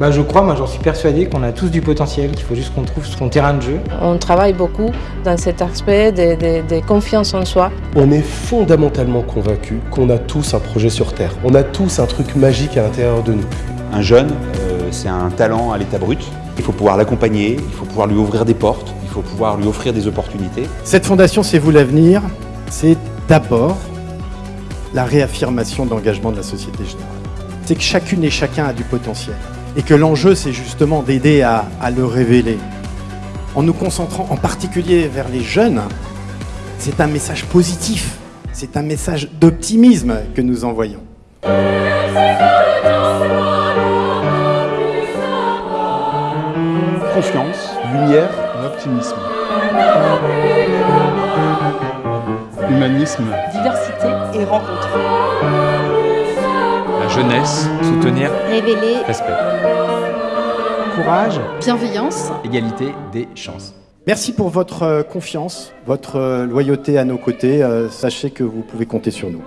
Bah je crois, moi j'en suis persuadé qu'on a tous du potentiel, qu'il faut juste qu'on trouve son terrain de jeu. On travaille beaucoup dans cet aspect de, de, de confiance en soi. On est fondamentalement convaincu qu'on a tous un projet sur Terre. On a tous un truc magique à l'intérieur de nous. Un jeune, euh, c'est un talent à l'état brut. Il faut pouvoir l'accompagner, il faut pouvoir lui ouvrir des portes, il faut pouvoir lui offrir des opportunités. Cette fondation C'est vous l'avenir, c'est d'abord la réaffirmation d'engagement de la Société Générale. C'est que chacune et chacun a du potentiel et que l'enjeu, c'est justement d'aider à, à, le révéler. En nous concentrant en particulier vers les jeunes, c'est un message positif, c'est un message d'optimisme que nous envoyons. Confiance, lumière, optimisme. Humanisme. Diversité et rencontre. Jeunesse, soutenir, révéler, respect. Courage, bienveillance, égalité des chances. Merci pour votre confiance, votre loyauté à nos côtés. Sachez que vous pouvez compter sur nous.